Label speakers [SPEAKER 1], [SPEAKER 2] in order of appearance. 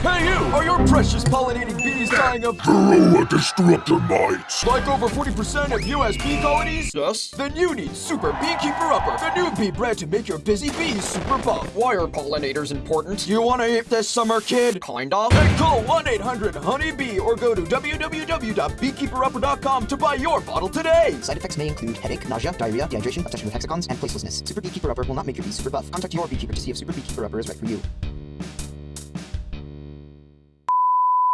[SPEAKER 1] Hey you! Are your precious pollinating bees dying of
[SPEAKER 2] Varroa destructor Mites.
[SPEAKER 1] like over 40% of US bee colonies?
[SPEAKER 3] Yes?
[SPEAKER 1] Then you need Super Beekeeper Upper, the new bee bread to make your busy bees super buff.
[SPEAKER 3] Why are pollinators important?
[SPEAKER 1] You wanna eat this summer, kid?
[SPEAKER 3] Kind of.
[SPEAKER 1] Then call 1-800-HONEYBEE or go to www.beekeeperupper.com to buy your bottle today.
[SPEAKER 4] Side effects may include headache, nausea, diarrhea, dehydration, obsession with hexagons, and placelessness. Super Beekeeper Upper will not make your bees super buff. Contact your beekeeper to see if Super Beekeeper Upper is right for you.